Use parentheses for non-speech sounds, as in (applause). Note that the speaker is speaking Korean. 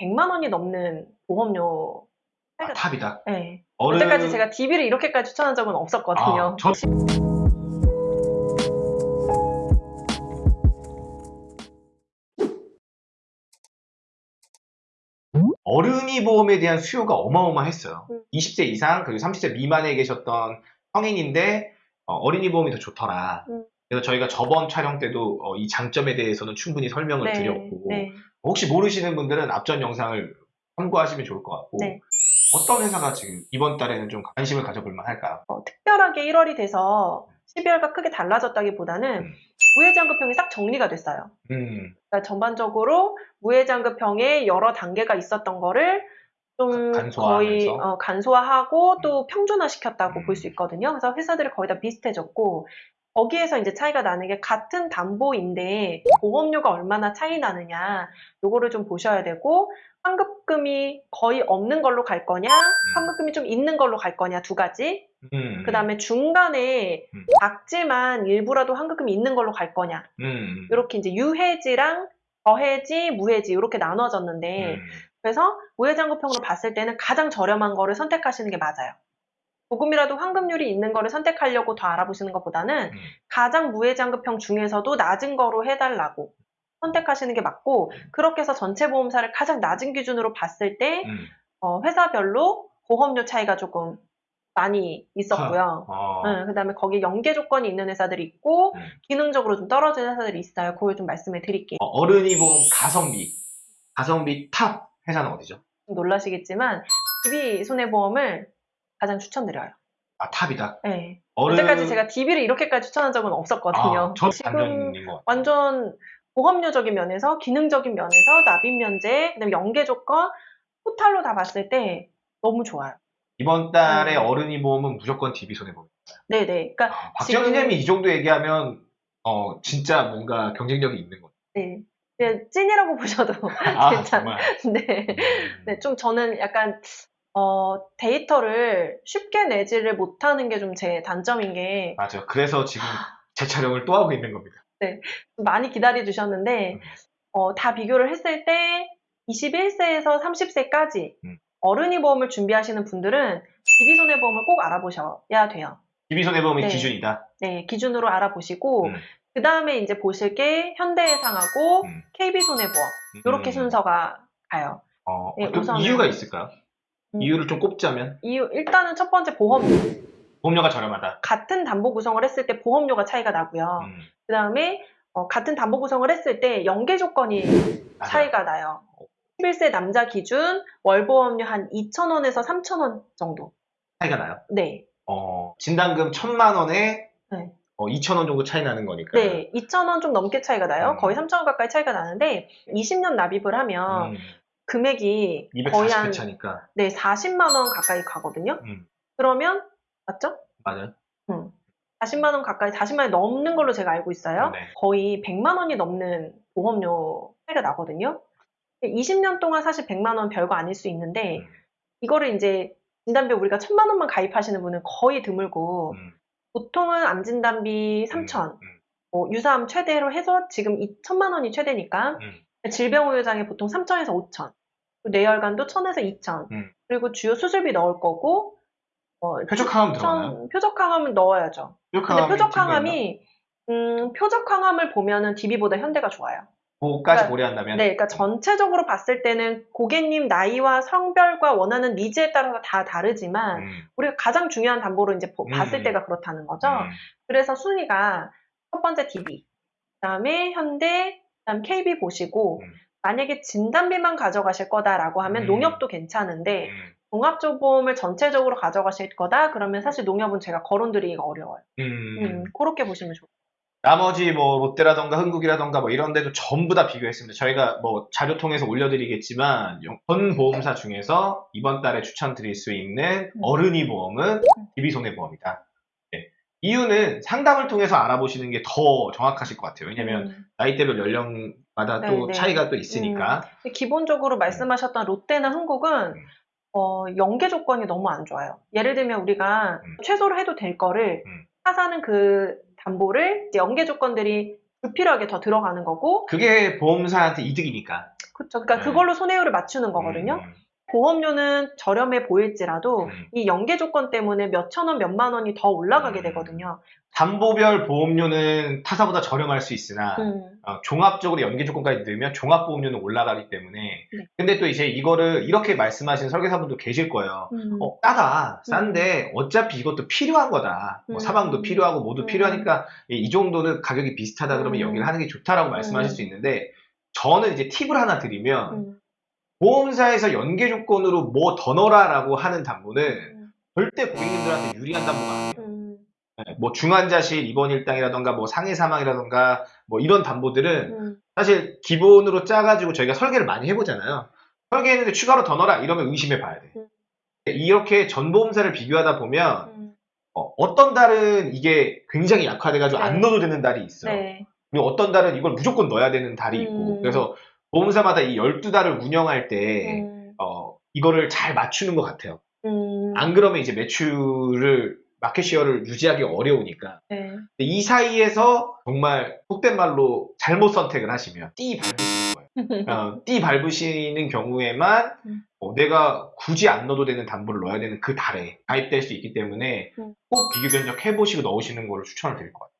100만 원이 넘는 보험료. 아, 탑이다. 네. 어른 여태까지 제가 DB를 이렇게까지 추천한 적은 없었거든요. 아, 저- 어른이 보험에 대한 수요가 어마어마했어요. 음. 20세 이상 그리고 30세 미만에 계셨던 성인인데 어, 린이 보험이 더 좋더라. 음. 그래서 저희가 저번 촬영 때도 어, 이 장점에 대해서는 충분히 설명을 드렸고 네. 혹시 모르시는 분들은 앞전 영상을 참고하시면 좋을 것 같고 네. 어떤 회사가 지금 이번 달에는 좀 관심을 가져볼 만할까요? 어, 특별하게 1월이 돼서 12월과 크게 달라졌다기보다는 음. 무해장급형이 싹 정리가 됐어요. 음, 그러니까 전반적으로 무해장급형에 여러 단계가 있었던 거를 좀? 거의 어, 간소화하고 또 평준화시켰다고 음. 볼수 있거든요. 그래서 회사들이 거의 다 비슷해졌고 거기에서 이제 차이가 나는 게 같은 담보인데 보험료가 얼마나 차이 나느냐 요거를 좀 보셔야 되고 환급금이 거의 없는 걸로 갈 거냐 환급금이 좀 있는 걸로 갈 거냐 두 가지. 음, 그 다음에 중간에 음. 작지만 일부라도 환급금이 있는 걸로 갈 거냐. 음, 이렇게 이제 유해지랑 저해지, 무해지 이렇게 나눠졌는데 음, 그래서 무해장급형으로 봤을 때는 가장 저렴한 거를 선택하시는 게 맞아요. 조금이라도 환급률이 있는 거를 선택하려고 더 알아보시는 것보다는 음. 가장 무해장급형 중에서도 낮은 거로 해달라고 선택하시는 게 맞고 그렇게 해서 전체 보험사를 가장 낮은 기준으로 봤을 때 음. 어, 회사별로 보험료 차이가 조금 많이 있었고요. 어, 응, 그다음에 거기 연계 조건이 있는 회사들이 있고 음. 기능적으로 좀 떨어진 회사들이 있어요. 그걸 좀 말씀을 드릴게요. 어, 어른이 보험 가성비 가성비 top 회사는 어디죠? 좀 놀라시겠지만 DB 손해보험을 가장 추천드려요. 아 top이다. 네. 어른 여태까지 제가 DB를 이렇게까지 추천한 적은 없었거든요. 아, 저 지금. 완전 보험료적인 면에서 기능적인 면에서 납입 면제, 그다음에 연계 조건 토탈로 다 봤을 때 너무 좋아요. 이번 달에 음. 어른이 보험은 무조건 DB 손해보험. 네네. 그러니까 아, 박정진 지금- 님이 이 정도 얘기하면 어 진짜 뭔가 경쟁력이 있는 거예요. 네. 그냥 찐이라고 (laughs) 보셔도 아 괜찮- 정말. 네. 음. 네, 좀 저는 약간 어, 데이터를 쉽게 내지를 못하는 게 좀 제 단점인 게 맞아요. 그래서 지금 재촬영을 또 하고 있는 겁니다. 좀 많이 기다려 주셨는데 음. 어, 다 비교를 했을 때 21세에서 30세까지 음. 어른이 보험을 준비하시는 분들은 DB손해보험을 꼭 알아보셔야 돼요. DB 손해보험이 네. 기준이다. 네, 기준으로 알아보시고 음. 그 다음에 이제 보실 게 현대해상하고 음. KB손해보험 이렇게 음. 순서가 가요. 어, 네, 또 우선은- 이유가 있을까요? 음. 이유를 좀 꼽자면 이유 일단은 첫 번째 보험료 보험료가 저렴하다. 같은 담보 구성을 했을 때 보험료가 차이가 나고요. 음, 그 다음에 같은 담보 구성을 했을 때 연계 조건이 맞아요. 차이가 나요. 11세 남자 기준 월보험료 한 2,000원에서 3,000원 정도. 차이가 나요. 네. 어, 진단금 1천만 원에 네. 어, 2천 원 정도 차이 나는 거니까. 네. 2,000원 좀 넘게 차이가 나요. 음. 거의 3,000원 가까이 차이가 나는데 20년 납입을 하면 음, 금액이 거의 240회 한 차니까. 네, 40만 원 가까이 가거든요. 음, 그러면 맞죠? 맞아요. 40만 원 가까이 40만 원이 넘는 걸로 제가 알고 있어요. 네. 거의 100만 원이 넘는 보험료 차이가 나거든요. 20년 동안 사실 100만 원 별거 아닐 수 있는데 음. 이거를 이제 진단비 우리가 1000만 원만 가입하시는 분은 거의 드물고 음, 보통은 암진단비 3000, 음, 뭐 유사암 최대로 해서 지금 2천만 원이 최대니까 음. 질병의료장에 보통 3000에서 5000, 그 뇌혈관도 1000에서 2000, 음. 그리고 주요 수술비 넣을 거고 어, 표적 항암 들어가나요? 천- 표적 항암은 넣어야죠. 표적 근데 항암이 표적 들어가 있나? 항암이 음, 표적 항암을 보면은 DB보다 현대가 좋아요. 그거까지 그러니까- 고려한다면 네, 그러니까 전체적으로 봤을 때는 고객님 나이와 성별과 원하는 니즈에 따라서 다 다르지만 음, 우리가 가장 중요한 담보로 이제 보- 음. 봤을 때가 그렇다는 거죠. 음, 그래서 순위가 첫 번째 DB, 그다음에 현대, 그다음 KB 보시고 음. 만약에 진단비만 가져가실 거다라고 하면 음. 농협도 괜찮은데 음, 종합조보험을 전체적으로 가져가실 거다 그러면 사실 농협은 제가 거론드리기가 어려워요. 음. 음, 그렇게 보시면 좋아요. 나머지 뭐 롯데라던가 흥국이라던가 뭐 이런 데도 전부 다 비교했습니다. 저희가 뭐 자료 통해서 올려드리겠지만 전 보험사 중에서 이번 달에 추천드릴 수 있는 음. 어른이 보험은 DB손해보험이다. 네. 이유는 상담을 통해서 알아보시는 게 더 정확하실 것 같아요. 왜냐면 음. 나이대별 연령마다 네, 또 네. 차이가 또 있으니까. 근데 기본적으로 말씀하셨던 롯데나 흥국은 음. 어, 연계 조건이 너무 안 좋아요. 예를 들면 우리가 음. 최소로 해도 될 거를 음. 타사는 그 담보를 연계 조건들이 불필요하게 더 들어가는 거고 그게 보험사한테 이득이니까. 그쵸. 그러니까 네. 그걸로 손해율을 맞추는 거거든요. 음, 보험료는 저렴해 보일지라도 음. 이 연계 조건 때문에 몇천 원, 몇만 원이 더 올라가게 음. 되거든요. 담보별 보험료는 타사보다 저렴할 수 있으나 음. 어, 종합적으로 연계 조건까지 넣으면 종합 보험료는 올라가기 때문에 네. 근데 또 이제 이거를 이렇게 말씀하시는 설계사분도 계실 거예요. 음. 어, 싸다. 싼데 어차피 이것도 필요한 거다. 뭐 음. 사방도 필요하고 모두 음. 필요하니까 이- 이 정도는 가격이 비슷하다 그러면 음. 연계를 하는 게 좋다라고 말씀하실 음. 수 있는데 저는 이제 팁을 하나 드리면 음. 보험사에서 연계 조건으로 뭐 더 넣어라라고 하는 담보는 음. 절대 고객님들한테 유리한 담보가 아니에요. 음. 네, 뭐 중환자실 입원 일당이라던가 뭐 상해 사망이라던가 뭐 이런 담보들은 음. 사실 기본으로 짜가지고 저희가 설계를 많이 해보잖아요. 설계했는데 추가로 더 넣어라 이러면 의심해 봐야 돼. 음. 이렇게 전보험사를 비교하다 보면 음. 어, 떤 달은 이게 굉장히 약화돼가지고 네. 안 넣어도 되는 달이 있어. 네. 그리고 어떤 달은 이걸 무조건 넣어야 되는 달이 있고. 음. 그래서 보험사마다 이 12달을 운영할 때 음. 어, 이거를 잘 맞추는 것 같아요. 음. 안 그러면 이제 매출을 마켓시어를 유지하기 어려우니까. 네. 이 사이에서 정말 속된 말로 잘못 선택을 하시면 띠 밟으시는 거예요. (laughs) 어, 띠 밟으시는 경우에만 음. 어, 내가 굳이 안 넣어도 되는 담보를 넣어야 되는 그 달에 가입될 수 있기 때문에 음. 꼭 비교 견적 해보시고 넣으시는 거를 추천을 드릴 것 같아요.